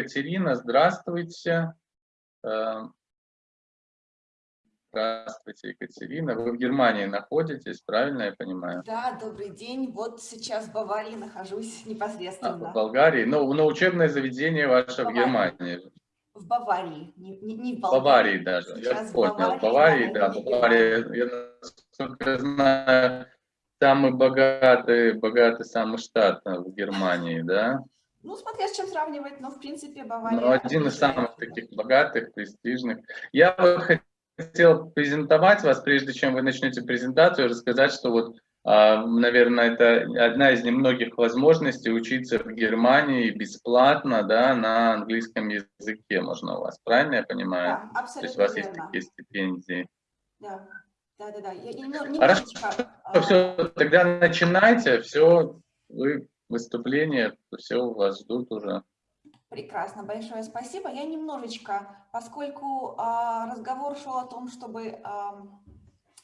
Екатерина, здравствуйте. Э, здравствуйте, Екатерина. Вы в Германии находитесь, правильно я понимаю? Да, добрый день. Вот сейчас в Баварии нахожусь непосредственно. А, в Болгарии? Ну, на учебное заведение ваше в, в Германии. В Баварии, не, не, не в Болгарии. Баварии даже, сейчас я понял. В Баварии, да, да Бавария, я, насколько знаю, самый богатый, богатый самый штат в Германии, да? Ну, смотря с чем сравнивать, но в принципе Бавария... Ну, один из самых таких богатых, престижных. Я вот хотел презентовать вас, прежде чем вы начнете презентацию, рассказать, что вот, а, наверное, это одна из немногих возможностей учиться в Германии бесплатно, да, на английском языке можно у вас, правильно я понимаю? Да, абсолютно То есть у вас верно. есть такие стипендии. Да, да, да, да. Я, я, Хорошо, а... все, тогда начинайте, все, вы выступление, все вас ждут уже. Прекрасно, большое спасибо. Я немножечко, поскольку э, разговор шел о том, чтобы э,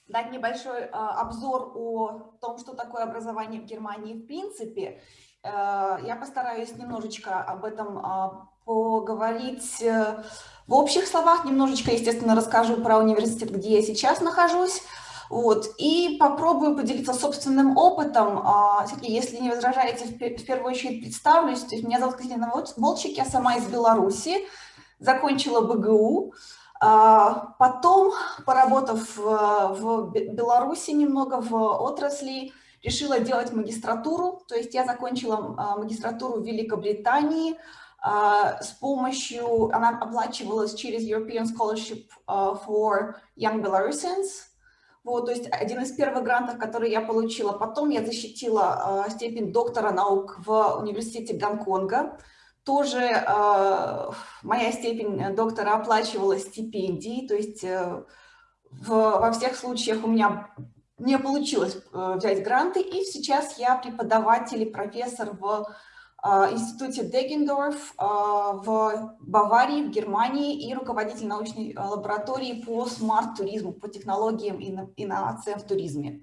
дать небольшой э, обзор о том, что такое образование в Германии в принципе, э, я постараюсь немножечко об этом э, поговорить в общих словах, немножечко, естественно, расскажу про университет, где я сейчас нахожусь, вот. И попробую поделиться собственным опытом. А, если не возражаете, в первую очередь представлюсь. То есть меня зовут Катерина Волчик, я сама из Беларуси, закончила БГУ. А, потом, поработав в Беларуси немного в отрасли, решила делать магистратуру. То есть я закончила а, магистратуру в Великобритании с помощью, она оплачивалась через European Scholarship for Young Belarusians, вот, то есть один из первых грантов, который я получила. Потом я защитила э, степень доктора наук в университете Гонконга. Тоже э, моя степень доктора оплачивалась стипендией, то есть э, в, во всех случаях у меня не получилось э, взять гранты, и сейчас я преподаватель и профессор в институте Дегендорф а, в Баварии, в Германии и руководитель научной а, лаборатории по смарт-туризму, по технологиям и инновациям в туризме.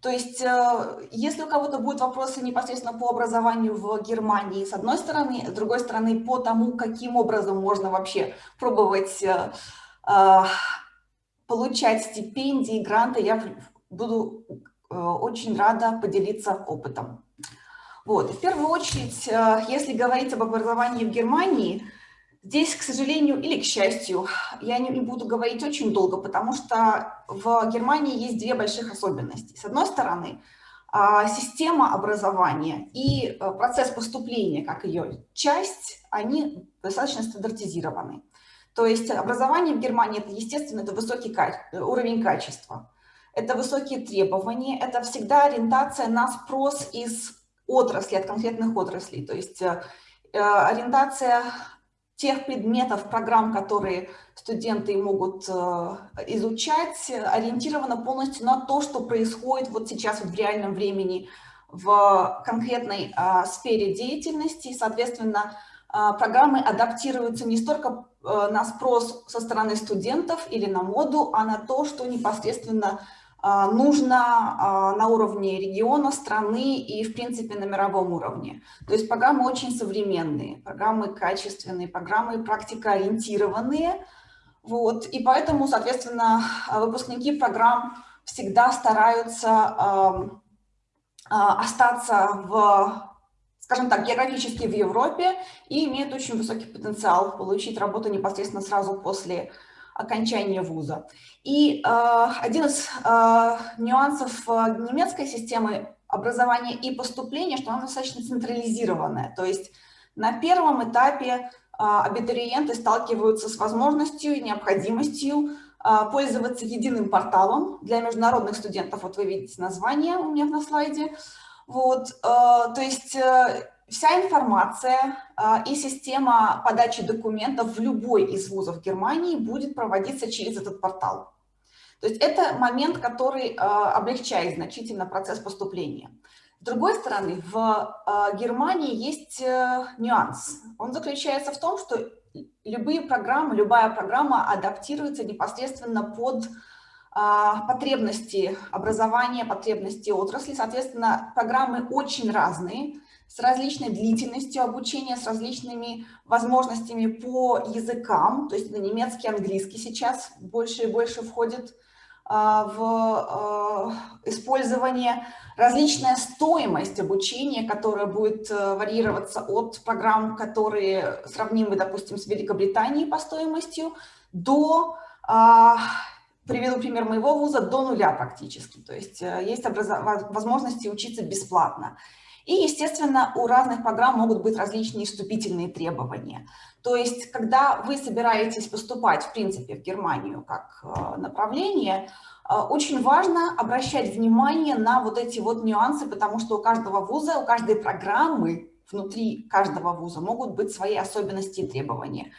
То есть, э, если у кого-то будут вопросы непосредственно по образованию в Германии, с одной стороны, с другой стороны, по тому, каким образом можно вообще пробовать э, получать стипендии, гранты, я буду э, очень рада поделиться опытом. Вот. в первую очередь, э, если говорить об образовании в Германии, здесь, к сожалению или к счастью, я не буду говорить очень долго, потому что в Германии есть две больших особенности. С одной стороны, а, система образования и э, процесс поступления, как ее часть, они достаточно стандартизированы. То есть образование в Германии, это, естественно, это высокий уровень качества, это высокие требования, это всегда ориентация на спрос из отрасли, от конкретных отраслей. То есть э, э, ориентация тех предметов, программ, которые студенты могут э, изучать, ориентирована полностью на то, что происходит вот сейчас вот в реальном времени в конкретной сфере деятельности. И, соответственно, программы адаптируются не столько на спрос со стороны студентов или на моду, а на то, что непосредственно а, нужно а, на уровне региона, страны и, в принципе, на мировом уровне. То есть программы очень современные, программы качественные, программы практикоориентированные. Вот, и поэтому, соответственно, выпускники программ всегда стараются остаться в скажем так, географически в Европе и имеют очень высокий потенциал получить работу непосредственно сразу после окончания вуза. И э, один из э, нюансов э, немецкой системы образования и поступления, что она достаточно централизированная. То есть на первом этапе э, абитуриенты сталкиваются с возможностью и необходимостью э, пользоваться единым порталом для международных студентов. Вот вы видите название у меня на слайде. Вот, то есть вся информация э, и система подачи документов в любой из вузов Германии будет проводиться через этот портал. То есть это момент, который э, облегчает значительно процесс поступления. С другой стороны, в э, Германии есть нюанс. Он заключается в том, что любые программы, любая программа адаптируется непосредственно под потребности образования, потребности отрасли. Соответственно, программы очень разные с различной длительностью обучения, с различными возможностями по языкам, то есть на немецкий, английский сейчас больше и больше входит а, в а, использование, различная стоимость обучения, которая будет э, варьироваться от программ, которые сравнимы, допустим, с Великобританией по стоимостью, до, а, приведу пример моего вуза, до нуля практически. То есть э, есть возможности учиться бесплатно. И, естественно, у разных программ могут быть различные вступительные требования. То есть, когда вы собираетесь поступать, в принципе, в Германию как э, направление, э, очень важно обращать внимание на вот эти вот нюансы, потому что у каждого вуза, у каждой программы внутри каждого вуза могут быть свои особенности и требования.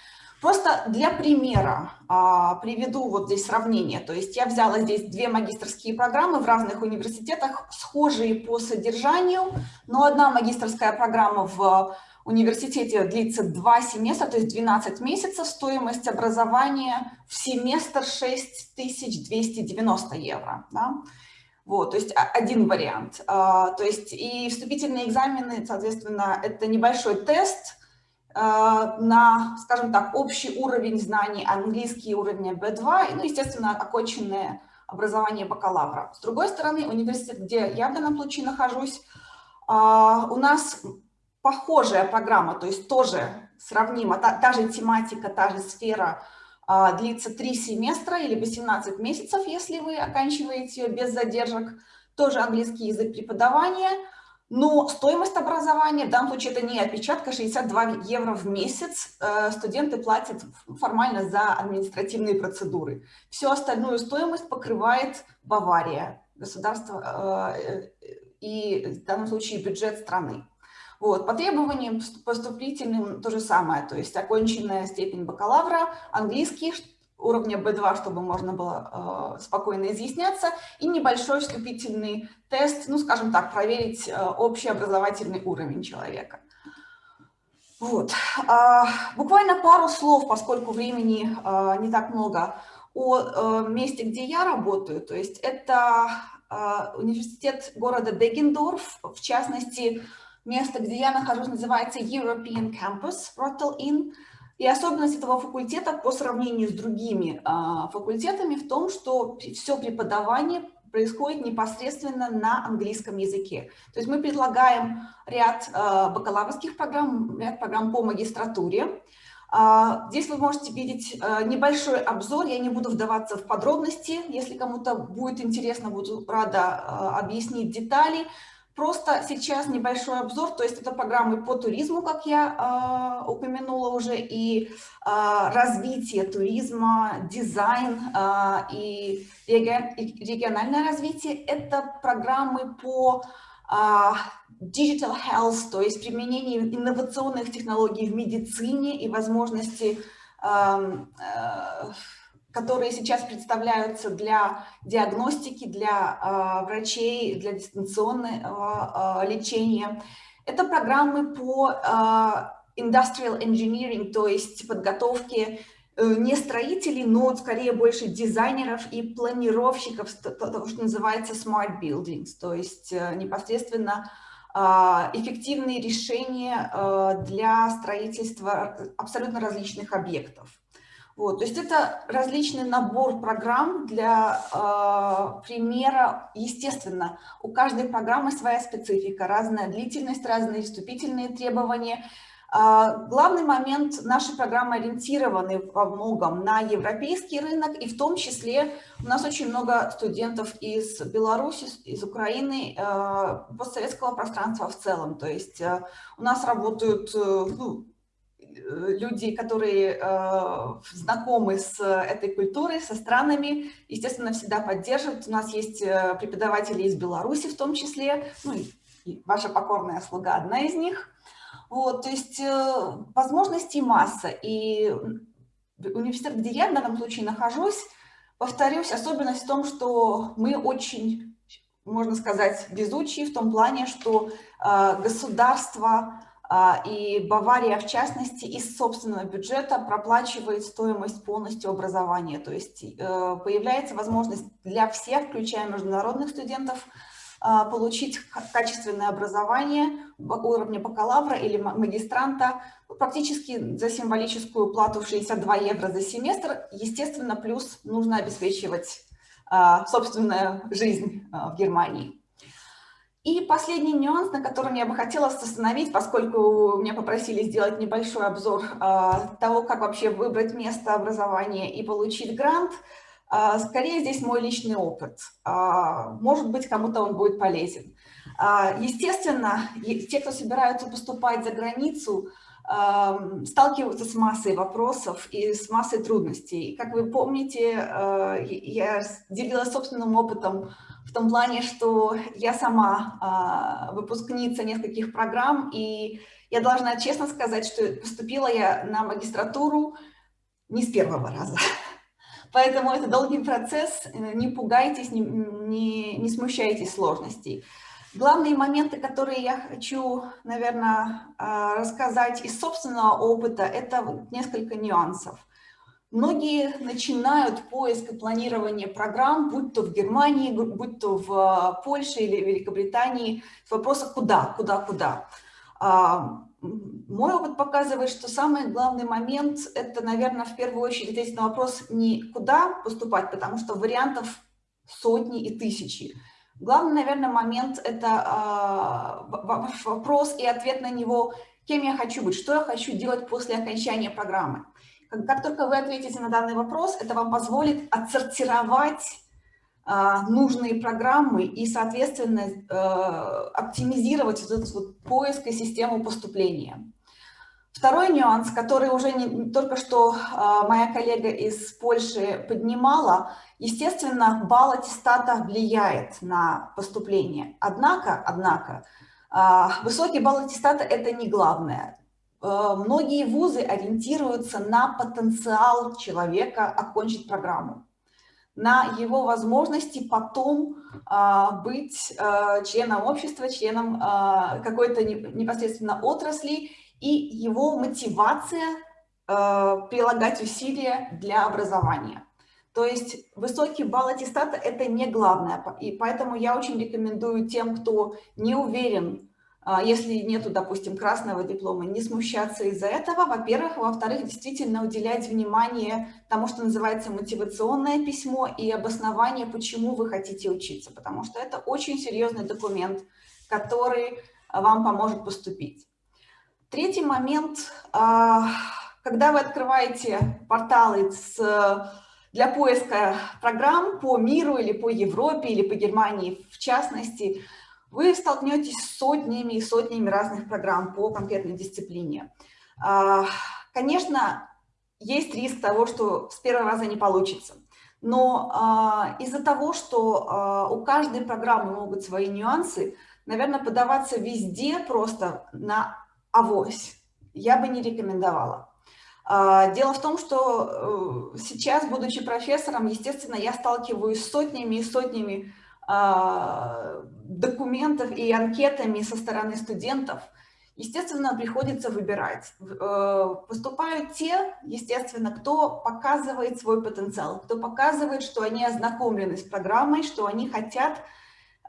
Просто для примера а, приведу вот здесь сравнение. То есть я взяла здесь две магистрские программы в разных университетах, схожие по содержанию, но одна магистрская программа в университете длится два семестра, то есть 12 месяцев, стоимость образования в семестр 6290 евро. Да? Вот, то есть один вариант. А, то есть и вступительные экзамены, соответственно, это небольшой тест, на, скажем так, общий уровень знаний, английский уровень B2, ну, естественно, оконченное образование бакалавра. С другой стороны, университет, где я в данном случае нахожусь, э, у нас похожая программа, то есть тоже сравнима, та, та же тематика, та же сфера, э, длится 3 семестра или 18 месяцев, если вы оканчиваете ее без задержек, тоже английский язык преподавания – но стоимость образования, в данном случае это не опечатка, 62 евро в месяц э, студенты платят формально за административные процедуры. Всю остальную стоимость покрывает Бавария, государство э, и в данном случае бюджет страны. Вот. По требованиям поступительным то же самое, то есть оконченная степень бакалавра, английский, уровня B2, чтобы можно было э, спокойно изъясняться, и небольшой вступительный тест, ну, скажем так, проверить э, общий образовательный уровень человека. Вот. Э, буквально пару слов, поскольку времени э, не так много, о э, месте, где я работаю. То есть это э, университет города Дегендорф, в частности, место, где я нахожусь, называется European Campus, Rotterdam Inn. И особенность этого факультета по сравнению с другими а, факультетами в том, что все преподавание происходит непосредственно на английском языке. То есть мы предлагаем ряд а, бакалаврских программ, ряд программ по магистратуре. А, здесь вы можете видеть небольшой обзор, я не буду вдаваться в подробности, если кому-то будет интересно, буду рада объяснить детали. Просто сейчас небольшой обзор, то есть это программы по туризму, как я э, упомянула уже, и э, развитие туризма, дизайн э, и, региональное развитие. Это программы по э, digital health, то есть применение инновационных технологий в медицине и возможности э, э, которые сейчас представляются для диагностики, для э, врачей, для дистанционного э, лечения. Это программы по э, industrial engineering, то есть подготовки э, не строителей, но скорее больше дизайнеров и планировщиков, того, что называется smart buildings, то есть э, непосредственно эффективные решения для строительства абсолютно различных объектов. Вот, то есть это различный набор программ для э, примера. Естественно, у каждой программы своя специфика, разная длительность, разные вступительные требования. Э, главный момент, нашей программы ориентированы во многом на европейский рынок, и в том числе у нас очень много студентов из Беларуси, из Украины, э, постсоветского пространства в целом. То есть э, у нас работают э, ну, люди, которые э, знакомы с этой культурой, со странами, естественно, всегда поддерживают. У нас есть э, преподаватели из Беларуси в том числе, ну, и ваша покорная слуга одна из них. Вот, то есть э, возможностей масса. И университет, где я в данном случае нахожусь, повторюсь, особенность в том, что мы очень, можно сказать, везучие в том плане, что э, государство и Бавария, в частности, из собственного бюджета проплачивает стоимость полностью образования. То есть э, появляется возможность для всех, включая международных студентов, а, получить качественное образование уровня бакалавра или магистранта практически за символическую плату в 62 евро за семестр. Естественно, плюс нужно обеспечивать а, собственную жизнь а, в Германии. И последний нюанс, на котором я бы хотела остановить, поскольку меня попросили сделать небольшой обзор того, как вообще выбрать место образования и получить грант – а, скорее здесь мой личный опыт. А, может быть, кому-то он будет полезен. А, естественно, те, кто собираются поступать за границу, сталкиваются с массой вопросов и с массой трудностей. Как вы помните, я делилась собственным опытом в том плане, что я сама выпускница нескольких программ, и я должна честно сказать, что поступила я на магистратуру не с первого раза. Поэтому это долгий процесс, э, не пугайтесь, не, не, не смущайтесь сложностей. Главные моменты, которые я хочу, наверное, а, рассказать из собственного опыта, это несколько нюансов. Многие начинают поиск и планирование программ, будь то в Германии, будь то в а, Польше или Великобритании, с вопроса «куда?», «куда?», «куда?». А, мой опыт показывает, что самый главный момент – это, наверное, в первую очередь ответить на вопрос не куда поступать, потому что вариантов сотни и тысячи. Главный, наверное, момент – это э, вопрос и ответ на него, кем я хочу быть, что я хочу делать после окончания программы. Как, только вы ответите на данный вопрос, это вам позволит отсортировать а, нужные программы и, соответственно, э, оптимизировать вот этот вот поиск и систему поступления. Второй нюанс, который уже не, только что а, моя коллега из Польши поднимала, естественно, балл аттестата влияет на поступление. Однако, однако, а, высокий балл аттестата – это не главное. Э, многие вузы ориентируются на потенциал человека окончить программу на его возможности потом а, быть а, членом общества, членом а, какой-то непосредственно отрасли и его мотивация прилагать усилия для образования. То есть высокий балл аттестата – это не главное, и поэтому я очень рекомендую тем, кто не уверен если нету, допустим, красного диплома, не смущаться из-за этого, во-первых. Во-вторых, действительно уделять внимание тому, что называется мотивационное письмо и обоснование, почему вы хотите учиться, потому что это очень серьезный документ, который вам поможет поступить. Третий момент, а, когда вы открываете порталы с, для поиска программ по миру или по Европе или по Германии в частности, вы столкнетесь с сотнями и сотнями разных программ по конкретной дисциплине. А, конечно, есть риск того, что с первого раза не получится. Но а, из-за того, что а, у каждой программы могут свои нюансы, наверное, подаваться везде просто на авось я бы не рекомендовала. Дело в том, что э, сейчас, будучи профессором, естественно, я сталкиваюсь с сотнями и сотнями документов и анкетами со стороны студентов, естественно, приходится выбирать. Э, поступают те, естественно, кто показывает свой потенциал, кто показывает, что они ознакомлены с программой, что они хотят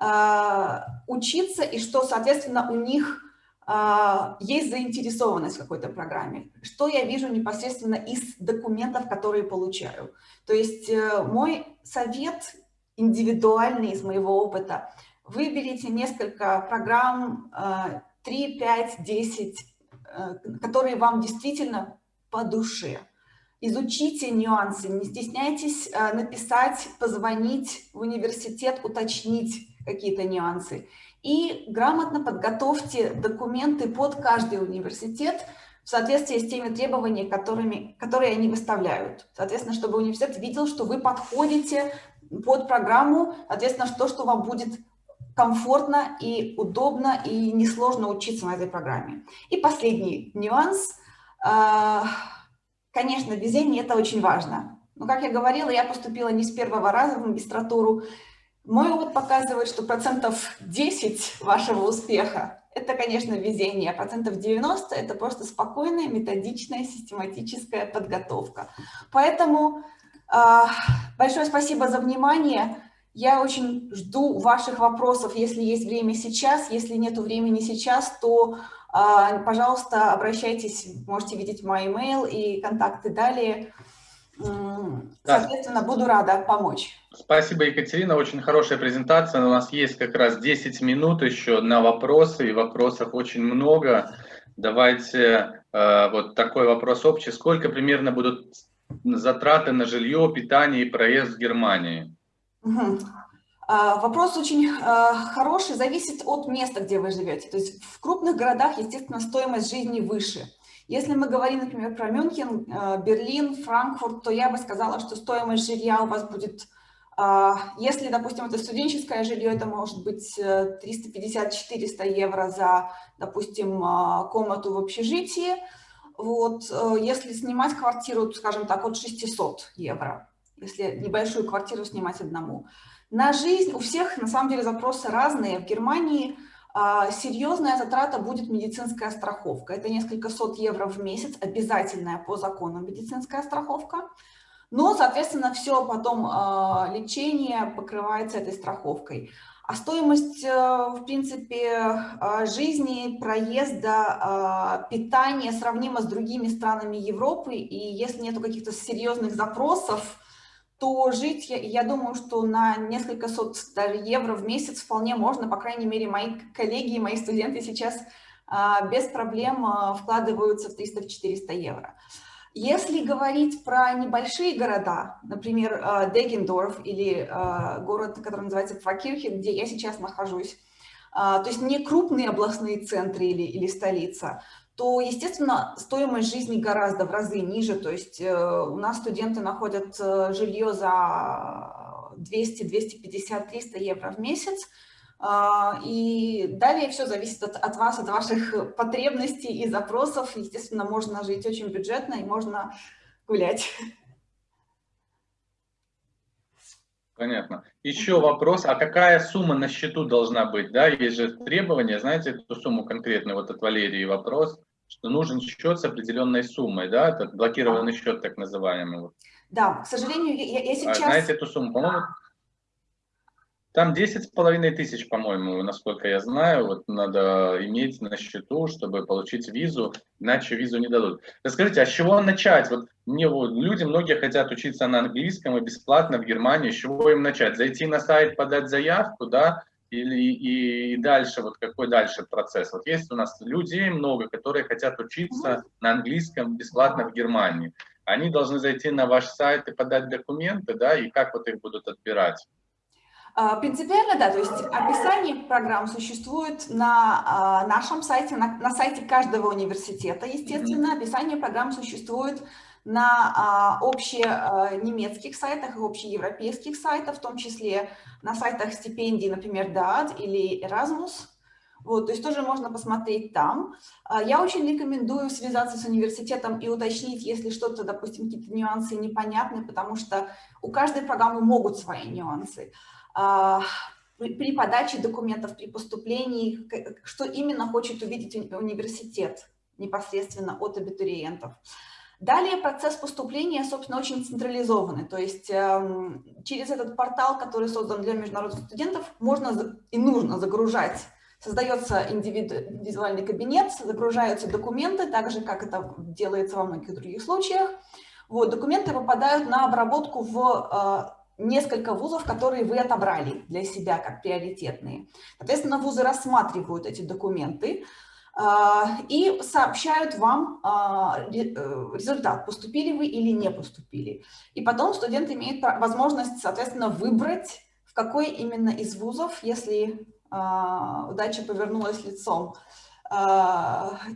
э, учиться и что, соответственно, у них э, есть заинтересованность в какой-то программе. Что я вижу непосредственно из документов, которые получаю. То есть мой совет индивидуальный из моего опыта – Выберите несколько программ, 3, 5, 10, которые вам действительно по душе. Изучите нюансы, не стесняйтесь э, написать, позвонить в университет, уточнить какие-то нюансы. И грамотно подготовьте документы под каждый университет в соответствии с теми требованиями, которыми, которые они выставляют. Соответственно, чтобы университет видел, что вы подходите под программу, соответственно, то, что вам будет комфортно и удобно и несложно учиться на этой программе. И последний нюанс. А, конечно, везение – это очень важно. Но, как я говорила, я поступила не с первого раза в магистратуру. Мой опыт показывает, что процентов 10 вашего успеха – это, конечно, везение, а процентов 90 – это просто спокойная, методичная, систематическая подготовка. Поэтому э, большое спасибо за внимание. Я очень жду ваших вопросов, если есть время сейчас. Если нет времени сейчас, то, а, пожалуйста, обращайтесь, можете видеть мой email и контакты далее. Соответственно, буду рада помочь. Спасибо, Екатерина. Очень хорошая презентация. У нас есть как раз 10 минут еще на вопросы, и вопросов очень много. Давайте э, вот такой вопрос общий. Сколько примерно будут затраты на жилье, питание и проезд в Германии? Угу. Вопрос очень э, хороший, зависит от места, где вы живете. То есть в крупных городах, естественно, стоимость жизни выше. Если мы говорим, например, про Мюнхен, э, Берлин, Франкфурт, то я бы сказала, что стоимость жилья у вас будет, э, если, допустим, это студенческое жилье, это может быть 350-400 евро за, допустим, комнату в общежитии. Вот, если снимать квартиру, скажем так, от 600 евро, если небольшую квартиру снимать одному. На жизнь у всех, на самом деле, запросы разные. В Германии а, серьезная затрата будет медицинская страховка. Это несколько сот евро в месяц, обязательная по закону медицинская страховка. Но, соответственно, все потом а, лечение покрывается этой страховкой. А стоимость, э, в принципе, а, жизни, проезда, питания сравнима с другими странами Европы. И если нет каких-то серьезных запросов, то жить, я, я думаю, что на несколько сот даже евро в месяц вполне можно, по крайней мере, мои коллеги и мои студенты сейчас а, без проблем а, вкладываются в 300-400 евро. Если говорить про небольшие города, например, а, Дегендорф или а, город, который называется Факирхи, где я сейчас нахожусь, а, то есть не крупные областные центры или, или столица, то, естественно, стоимость жизни гораздо в разы ниже. То есть э, у нас студенты находят э, жилье за 200, 250, 300 евро в месяц. А, и далее все зависит от, от вас, от ваших потребностей и запросов. Естественно, можно жить очень бюджетно и можно гулять. Понятно. Еще вопрос, а какая сумма на счету должна быть? Да, есть же требования, знаете эту сумму конкретную, вот от Валерии вопрос, что нужен счет с определенной суммой, да, этот блокированный счет так называемый. Да, к сожалению, я, я а сейчас... А, знаете эту сумму, по-моему, там 10 с половиной тысяч, по-моему, насколько я знаю, вот надо иметь на счету, чтобы получить визу, иначе визу не дадут. Расскажите, а с чего начать? Вот мне вот, люди, многие хотят учиться на английском и бесплатно в Германии, с чего им начать? Зайти на сайт, подать заявку, да, или и, и дальше, вот какой дальше процесс? Вот есть у нас людей много, которые хотят учиться на английском бесплатно в Германии. Они должны зайти на ваш сайт и подать документы, да, и как вот их будут отбирать? А, принципиально, да, то есть описание программ существует на а, нашем сайте, на, на сайте каждого университета, естественно, описание программ существует на а, общенемецких сайтах и общеевропейских сайтах, в том числе на сайтах стипендий, например, DAAD или Erasmus. Вот, то есть тоже можно посмотреть там. Я очень рекомендую связаться с университетом и уточнить, если что-то, допустим, какие-то нюансы непонятны, потому что у каждой программы могут свои нюансы. А, при подаче документов, при поступлении, что именно хочет увидеть университет непосредственно от абитуриентов. Далее процесс поступления, собственно, очень централизованный, то есть э, через этот портал, который создан для международных студентов, можно и нужно загружать, создается индивидуальный кабинет, загружаются документы, так же, как это делается во многих других случаях. Вот, документы попадают на обработку в э, несколько вузов, которые вы отобрали для себя как приоритетные. Соответственно, вузы рассматривают эти документы и сообщают вам а, э, результат, поступили вы или не поступили. И потом студент имеет возможность, соответственно, выбрать, в какой именно из вузов, если а, удача повернулась лицом,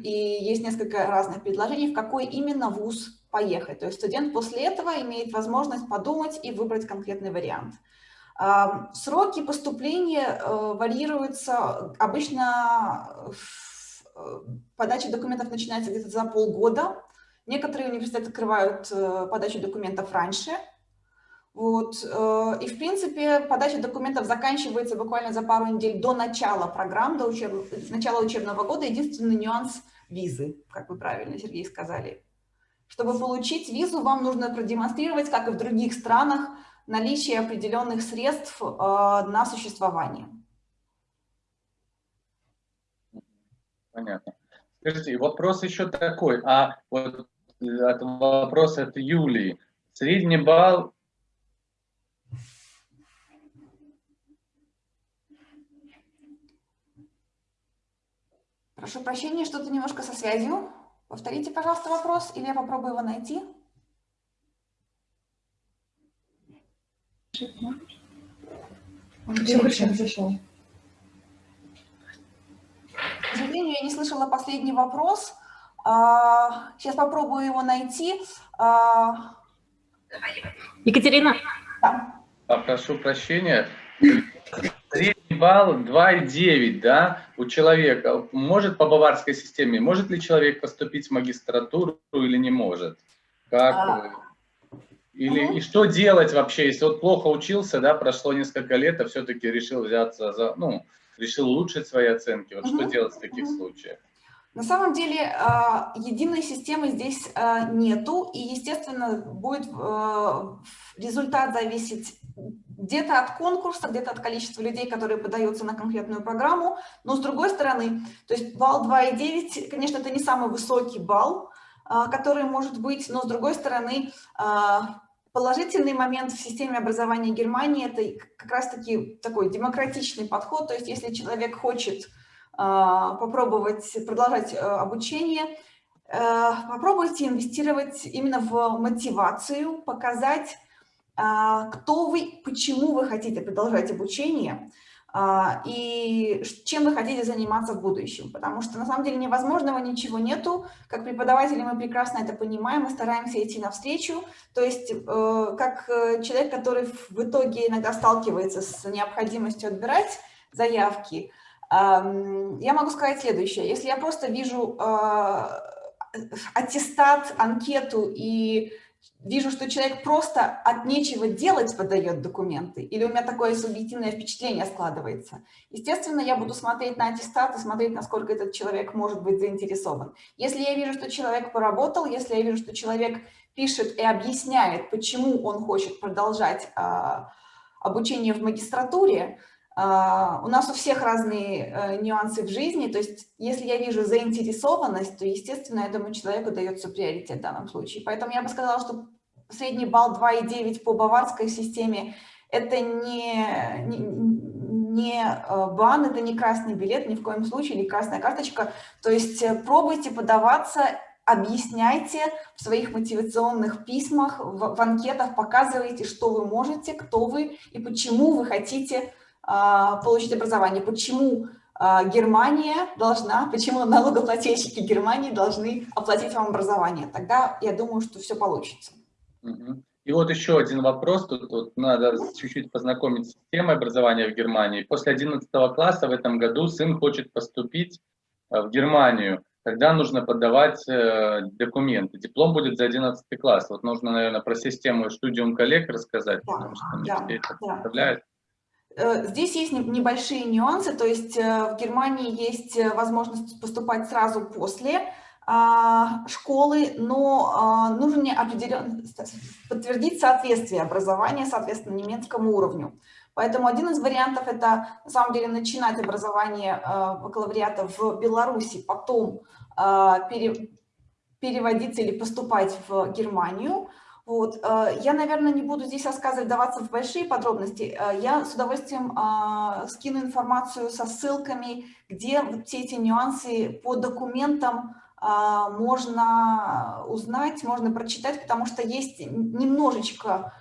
и есть несколько разных предложений, в какой именно вуз поехать. То есть студент после этого имеет возможность подумать и выбрать конкретный вариант. Сроки поступления э, варьируются. Обычно подача документов начинается где-то за полгода. Некоторые университеты открывают э, подачу документов раньше. Вот. И, в принципе, подача документов заканчивается буквально за пару недель до начала программ, до учеб... начала учебного года. Единственный нюанс – визы, как вы правильно, Сергей, сказали. Чтобы получить визу, вам нужно продемонстрировать, как и в других странах, наличие определенных средств на существование. Понятно. Скажите, вопрос еще такой, а вот от вопроса от Юлии. Средний балл Прошу прощения, что-то немножко со связью. Повторите, пожалуйста, вопрос, или я попробую его найти. Все хорошо, зашел. К сожалению, я не слышала последний вопрос. Сейчас а, попробую его найти. А, Екатерина. Да. Прошу прощения. Средний балл 2,9, да, у человека. Может по баварской системе, может ли человек поступить в магистратуру или не может? Как? А... Или угу. и что делать вообще, если вот плохо учился, да, прошло несколько лет, а все-таки решил взяться за, ну, решил улучшить свои оценки. Вот угу. что делать в таких угу. случаях? На самом деле а, единой системы здесь а, нету, и, естественно, будет а, результат зависеть где-то от конкурса, где-то от количества людей, которые подаются на конкретную программу, но с другой стороны, то есть балл 2,9, конечно, это не самый высокий балл, который может быть, но с другой стороны, Положительный момент в системе образования Германии – это как раз-таки такой демократичный подход, то есть если человек хочет а, попробовать продолжать э, обучение, э, попробуйте инвестировать именно в мотивацию, показать, а, кто вы, почему вы хотите продолжать обучение, и чем вы хотите заниматься в будущем. Потому что на самом деле невозможного ничего нету. Как преподаватели мы прекрасно это понимаем, мы стараемся идти навстречу. То есть э, как э, человек, который в итоге иногда сталкивается с необходимостью отбирать заявки, я могу сказать следующее. Если я просто вижу а, аттестат, анкету и вижу, что человек просто от нечего делать подает документы, или у меня такое субъективное впечатление складывается, естественно, я буду смотреть на аттестат и смотреть, насколько этот человек может быть заинтересован. Если я вижу, что человек поработал, если я вижу, что человек пишет и объясняет, почему он хочет продолжать а, обучение в магистратуре, у нас у всех разные uh, нюансы в жизни, то есть если я вижу заинтересованность, то, естественно, этому человеку дается приоритет в данном случае. Поэтому я бы сказала, что средний балл 2,9 по баварской системе – это не, не, не uh, бан, это не красный билет, ни в коем случае, не красная карточка. То есть э, пробуйте подаваться, объясняйте в своих мотивационных письмах, в, в анкетах, показывайте, что вы можете, кто вы и почему вы хотите а, получить образование. Почему а, Германия должна, почему налогоплательщики Германии должны оплатить вам образование? Тогда я думаю, что все получится. И вот еще один вопрос, тут, тут надо чуть-чуть познакомить с системой образования в Германии. После 11 класса в этом году сын хочет поступить э, в Германию. Тогда нужно подавать э, документы. Диплом будет за 11 класс. Вот нужно, наверное, про систему студиум коллег рассказать, да, потому что да, это да. представляют. Э, здесь есть небольшие нюансы, то есть э, в Германии есть э, возможность поступать сразу после а, школы, но а, нужно определенно подтвердить соответствие образования, соответственно, немецкому уровню. Поэтому один из вариантов – это, на самом деле, начинать образование бакалавриата в Беларуси, потом переводиться или поступать в Германию – вот. Э, я, наверное, не буду здесь рассказывать, даваться в большие подробности. Э, я с удовольствием а, скину информацию со ссылками, где все эти нюансы по документам можно узнать, можно прочитать, потому что есть немножечко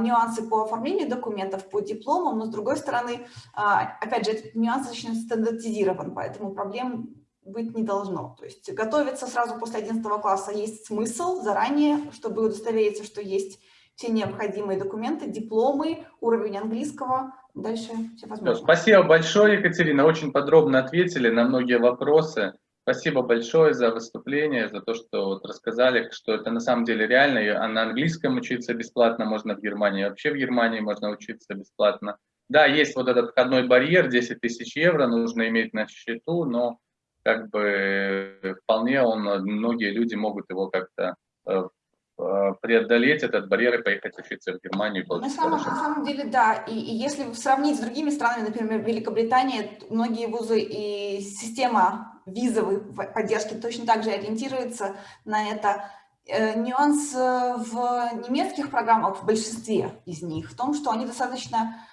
нюансы по оформлению документов, по дипломам, но с другой стороны, опять же, этот нюанс очень стандартизирован, поэтому проблем быть не должно. То есть готовиться сразу после 11 класса есть смысл заранее, чтобы удостовериться, что есть все необходимые документы, дипломы, уровень английского, дальше все возможно. Спасибо большое, Екатерина, очень подробно ответили на многие вопросы. Спасибо большое за выступление, за то, что вот рассказали, что это на самом деле реально, а на английском учиться бесплатно можно в Германии, вообще в Германии можно учиться бесплатно. Да, есть вот этот входной барьер, 10 тысяч евро нужно иметь на счету, но как бы вполне он, многие люди могут его как-то э, э, преодолеть этот барьер и поехать учиться в Германию. На самом, на самом деле, да. И, и если сравнить с другими странами, например, Великобритания, многие вузы и система визовой поддержки точно так же ориентируется на это. Э, нюанс э, в немецких программах, в большинстве из них, в том, что они достаточно, э,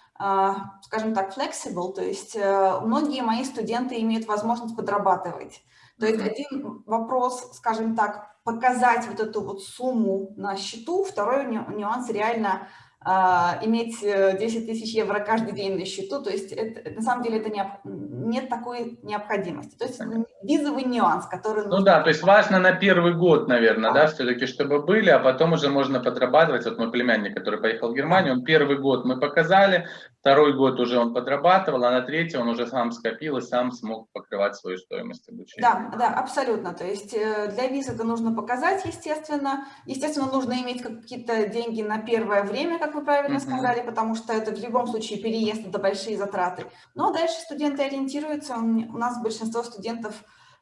скажем так, flexible, то есть э, многие мои студенты имеют возможность подрабатывать. То есть один вопрос, скажем так, показать вот эту вот сумму на счету, второй ню- нюанс реально а, иметь э, 10 тысяч евро каждый день на счету, то есть это- на самом деле это необ- нет такой необходимости. То есть визовый нюанс, который Ну нужно да, то есть важно на первый год, наверное, да, все-таки, чтобы были, а потом уже можно подрабатывать. Вот мой племянник, который поехал в Германию, он первый год мы показали, второй год уже он подрабатывал, а на третий он уже сам скопил и сам смог покрывать свою стоимость обучения. Да, да, абсолютно. То есть э, для виз это нужно показать, естественно. Естественно, нужно иметь какие-то деньги на первое время, как вы правильно Мгм. сказали, потому что это в любом случае переезд, это большие затраты. А дальше студенты ориентируются. У нас большинство студентов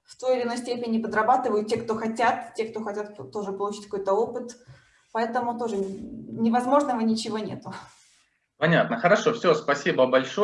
в той или иной степени подрабатывают, те, кто хотят, те, кто хотят тоже получить какой-то опыт. Поэтому тоже невозможного ничего нету. Понятно, хорошо, все, спасибо большое.